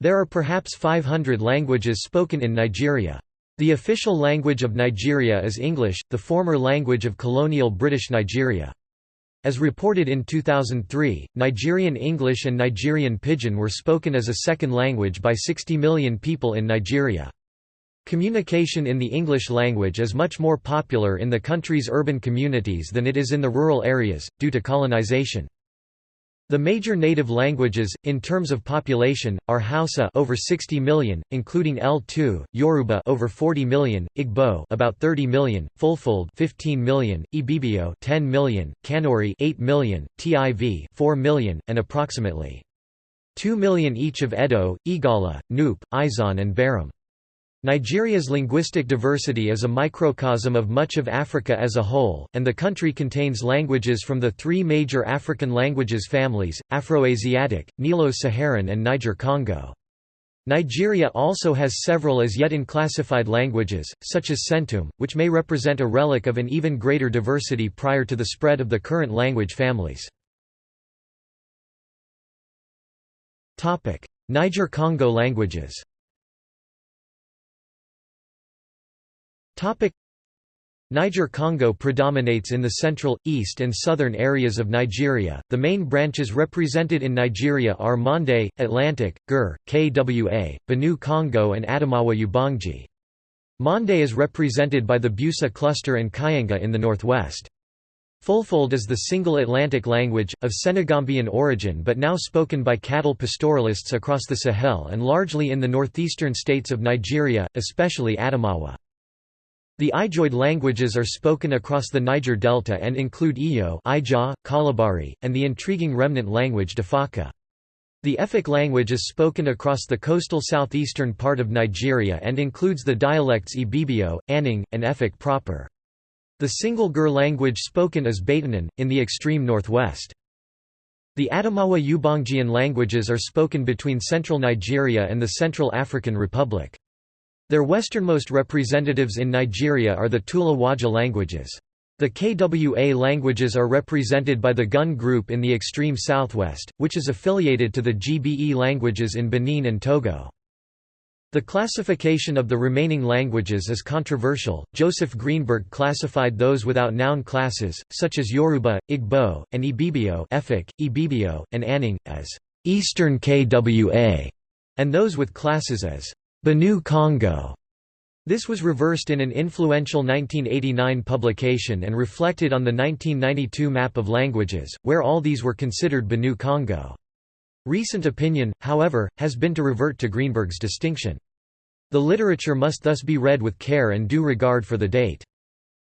There are perhaps 500 languages spoken in Nigeria. The official language of Nigeria is English, the former language of colonial British Nigeria. As reported in 2003, Nigerian English and Nigerian Pidgin were spoken as a second language by 60 million people in Nigeria. Communication in the English language is much more popular in the country's urban communities than it is in the rural areas, due to colonization. The major native languages, in terms of population, are Hausa over 60 million, including L2, Yoruba over 40 million, Igbo about 30 million, Fulfulde 15 million, Ibibio 10 million, Kanuri 8 million, Tiv 4 million, and approximately 2 million each of Edo, Igala, Nupe, Izon and Baram. Nigeria's linguistic diversity is a microcosm of much of Africa as a whole, and the country contains languages from the three major African languages families, Afroasiatic, Nilo-Saharan and Niger-Congo. Nigeria also has several as yet unclassified languages, such as Centúúm, which may represent a relic of an even greater diversity prior to the spread of the current language families. Niger-Congo languages Niger-Congo predominates in the central, east and southern areas of Nigeria. The main branches represented in Nigeria are Mande, Atlantic, Gur, Kwa, Benue Congo and Adamawa Ubangi. Mande is represented by the Busa cluster and Kyenga in the northwest. Fulfulde is the single Atlantic language, of Senegambian origin but now spoken by cattle pastoralists across the Sahel and largely in the northeastern states of Nigeria, especially Adamawa. The Ijoid languages are spoken across the Niger Delta and include Iyo Ija, Kalabari, and the intriguing remnant language Defaka. The Efik language is spoken across the coastal southeastern part of Nigeria and includes the dialects Ibibio, Anaang, and Efik proper. The single Gur language spoken is Baatonum, in the extreme northwest. The Adamawa Ubangian languages are spoken between central Nigeria and the Central African Republic. Their westernmost representatives in Nigeria are the Tula Waja languages. The KWA languages are represented by the Gun group in the extreme southwest, which is affiliated to the GBE languages in Benin and Togo. The classification of the remaining languages is controversial. Joseph Greenberg classified those without noun classes, such as Yoruba, Igbo, and Ibibio, Efik, Ibibio, and Anaang, as Eastern KWA, and those with classes as Benue Congo. This was reversed in an influential 1989 publication and reflected on the 1992 map of languages, where all these were considered Benue Congo. Recent opinion, however, has been to revert to Greenberg's distinction. The literature must thus be read with care and due regard for the date.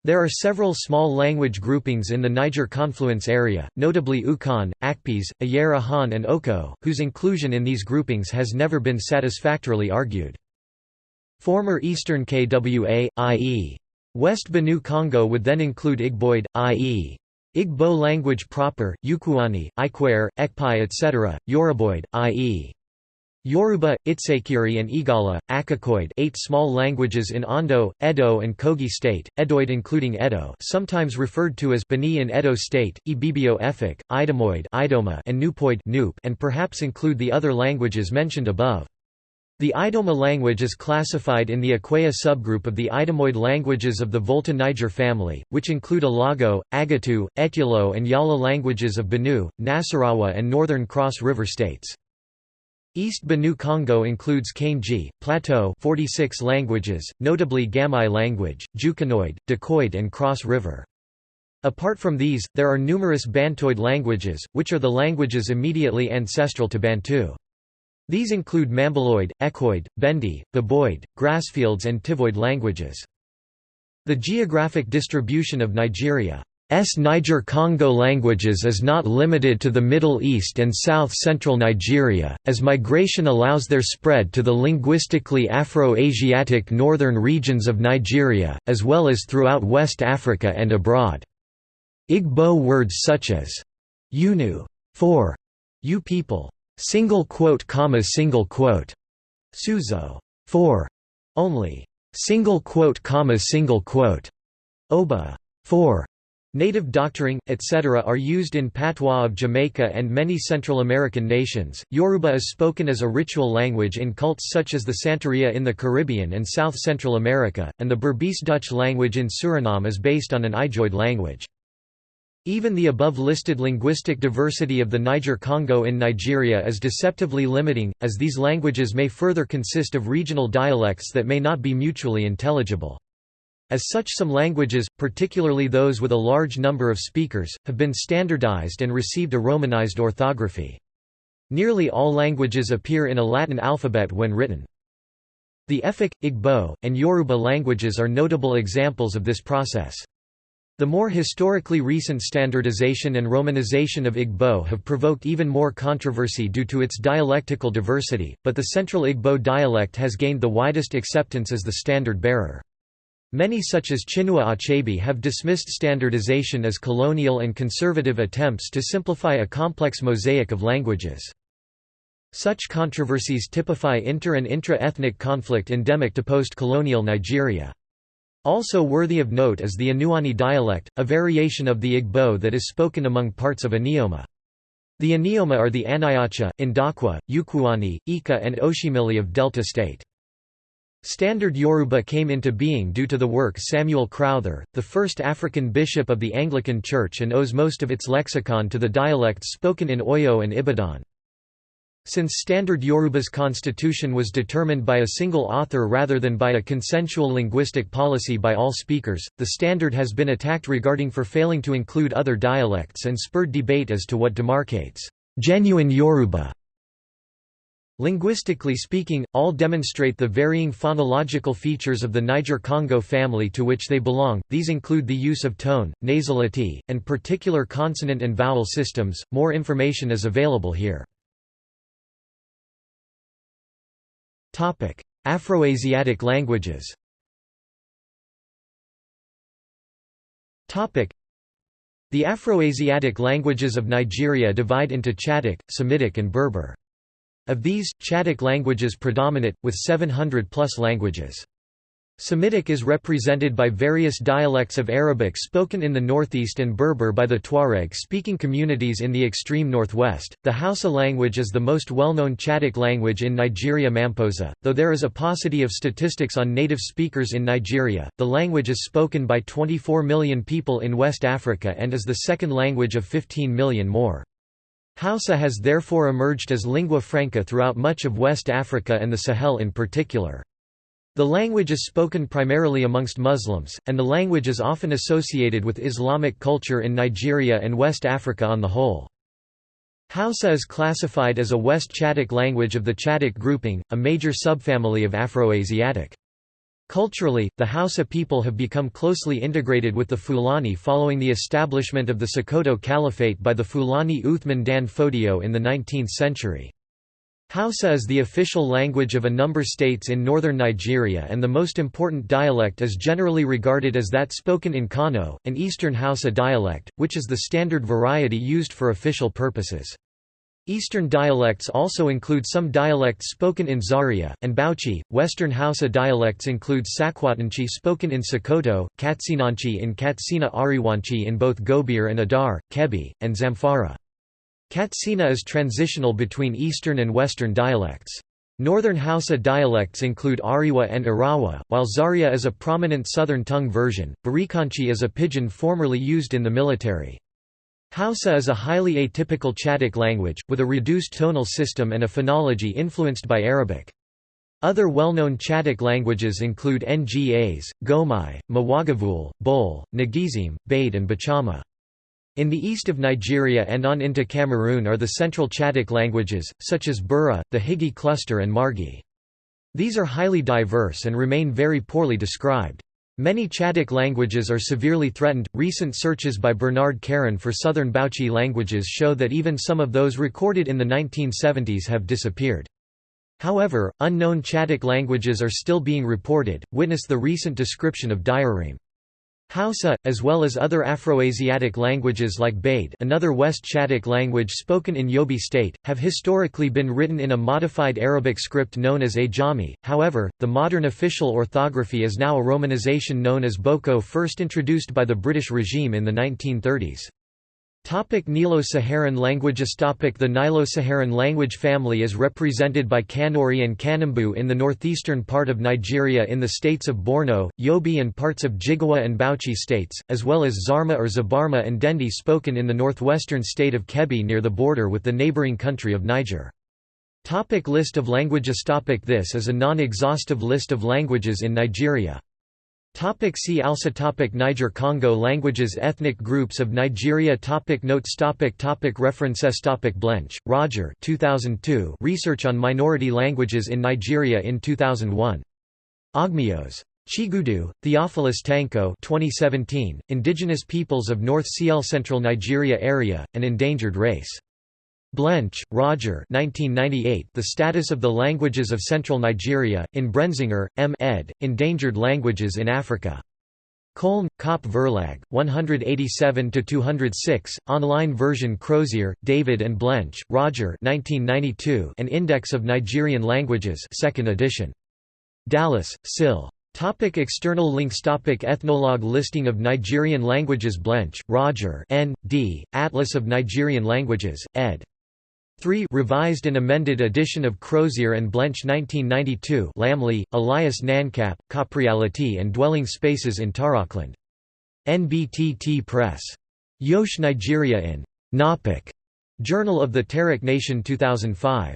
There are several small language groupings in the Niger confluence area, notably Ukaan, Akpes, Ayera Han and Oko, whose inclusion in these groupings has never been satisfactorily argued. Former Eastern KWA, i.e. West Benue Congo would then include Igboid, i.e. Igbo language proper, Ukuani, Ikwerre, Ekpeye etc., Yoruboid, i.e. Yoruba, Itsekiri and Igala, Akokoid eight small languages in Ondo, Edo and Kogi state, Edoid including Edo sometimes referred to as Bini in Edo state, Ibibio Efik, Idomoid Idoma and Nupoid and perhaps include the other languages mentioned above. The Idoma language is classified in the Akweya subgroup of the Idomoid languages of the Volta Niger family, which include Alago, Agatu, Etulo and Yala languages of Benue, Nasarawa and northern Cross River states. East Benue Congo includes Kainji, Plateau 46 languages, notably Gamai language, Jukanoid, Dakoid and Cross River. Apart from these, there are numerous Bantoid languages, which are the languages immediately ancestral to Bantu. These include Mambiloid, Ekoid, Bendi, Baboid, Grassfields and Tivoid languages. The geographic distribution of Nigeria S Niger-Congo languages is not limited to the Middle East and south-central Nigeria, as migration allows their spread to the linguistically Afro-Asiatic northern regions of Nigeria, as well as throughout West Africa and abroad. Igbo words such as Unu for you people, single quote comma single quote, Suzo for only, single quote comma single quote, Oba for Native doctoring, etc. are used in patois of Jamaica and many Central American nations. Yoruba is spoken as a ritual language in cults such as the Santeria in the Caribbean and South Central America, and the Berbice Dutch language in Suriname is based on an Ijoid language. Even the above-listed linguistic diversity of the Niger-Congo in Nigeria is deceptively limiting, as these languages may further consist of regional dialects that may not be mutually intelligible. As such some languages, particularly those with a large number of speakers, have been standardized and received a romanized orthography. Nearly all languages appear in a Latin alphabet when written. The Efik, Igbo, and Yoruba languages are notable examples of this process. The more historically recent standardization and romanization of Igbo have provoked even more controversy due to its dialectical diversity, but the Central Igbo dialect has gained the widest acceptance as the standard bearer. Many such as Chinua Achebe have dismissed standardization as colonial and conservative attempts to simplify a complex mosaic of languages. Such controversies typify inter- and intra-ethnic conflict endemic to post-colonial Nigeria. Also worthy of note is the Enuani dialect, a variation of the Igbo that is spoken among parts of Anioma. The Anioma are the Aniocha, Indakwa, Ukwu-Ani, Ika and Oshimili of Delta State. Standard Yoruba came into being due to the work Samuel Crowther, the first African bishop of the Anglican Church and owes most of its lexicon to the dialects spoken in Oyo and Ibadan. Since Standard Yoruba's constitution was determined by a single author rather than by a consensual linguistic policy by all speakers, the standard has been attacked regarding for failing to include other dialects and spurred debate as to what demarcates genuine Yoruba Linguistically speaking, all demonstrate the varying phonological features of the Niger-Congo family to which they belong, these include the use of tone, nasality, and particular consonant and vowel systems. More information is available here. Afroasiatic languages The Afroasiatic languages of Nigeria divide into Chadic, Semitic and Berber. Of these, Chadic languages predominate, with 700 plus languages. Semitic is represented by various dialects of Arabic spoken in the northeast and Berber by the Tuareg-speaking communities in the extreme northwest. The Hausa language is the most well-known Chadic language in Nigeria Mamposa, though there is a paucity of statistics on native speakers in Nigeria. The language is spoken by 24 million people in West Africa and is the second language of 15 million more. Hausa has therefore emerged as lingua franca throughout much of West Africa and the Sahel in particular. The language is spoken primarily amongst Muslims, and the language is often associated with Islamic culture in Nigeria and West Africa on the whole. Hausa is classified as a West Chadic language of the Chadic grouping, a major subfamily of Afroasiatic. Culturally, the Hausa people have become closely integrated with the Fulani following the establishment of the Sokoto Caliphate by the Fulani Uthman Dan Fodio in the 19th century. Hausa is the official language of a number states in northern Nigeria and the most important dialect is generally regarded as that spoken in Kano, an eastern Hausa dialect, which is the standard variety used for official purposes. Eastern dialects also include some dialects spoken in Zaria, and Bauchi. Western Hausa dialects include Sakwatanchi spoken in Sokoto, Katsinanchi in Katsina Ariwanchi in both Gobir and Adar, Kebbi, and Zamfara. Katsina is transitional between Eastern and Western dialects. Northern Hausa dialects include Ariwa and Irawa, while Zaria is a prominent Southern tongue version. Barikanchi is a pidgin formerly used in the military. Hausa is a highly atypical Chadic language, with a reduced tonal system and a phonology influenced by Arabic. Other well-known Chadic languages include Ngas, Gomai, Mwagavul, Bol, Ngizim, Bade and Bachama. In the east of Nigeria and on into Cameroon are the central Chadic languages, such as Bura, the Higi cluster and Margi. These are highly diverse and remain very poorly described. Many Chadic languages are severely threatened. Recent searches by Bernard Caron for southern Bauchi languages show that even some of those recorded in the 1970s have disappeared. However, unknown Chadic languages are still being reported, witness the recent description of Diareme. Hausa, as well as other Afroasiatic languages like Bade another West Chadic language spoken in Yobe State, have historically been written in a modified Arabic script known as Ajami, however, the modern official orthography is now a romanization known as Boko first introduced by the British regime in the 1930s. Topic Nilo-Saharan languages Topic The Nilo-Saharan language family is represented by Kanuri and Kanembu in the northeastern part of Nigeria in the states of Borno, Yobe and parts of Jigawa and Bauchi states, as well as Zarma or Zabarma and Dendi spoken in the northwestern state of Kebbi near the border with the neighboring country of Niger. Topic list of languages Topic This is a non-exhaustive list of languages in Nigeria. Topic see also topic Niger Congo languages Ethnic groups of Nigeria topic Notes topic topic References topic Blench, Roger 2002 Research on Minority Languages in Nigeria in 2001. Ogmios. Chigudu, Theophilus Tanko 2017, Indigenous Peoples of North CL Central Nigeria Area, an Endangered Race. Blench, Roger 1998, The Status of the Languages of Central Nigeria, in Brenzinger, M. ed., Endangered Languages in Africa. Köln, Köppe Verlag, 187–206, online version Crozier, David and Blench, Roger 1992, An Index of Nigerian Languages 2nd edition. Dallas, Sil. Topic external links Topic Ethnologue Listing of Nigerian languages Blench, Roger N. D., Atlas of Nigerian Languages, ed. 3 revised and amended edition of Crozier and Blench 1992 Lamley, Elias Nankap, Copreality and Dwelling Spaces in Tarokland. NBTT Press. Yosh Nigeria in Nopik. Journal of the Tarik Nation 2005.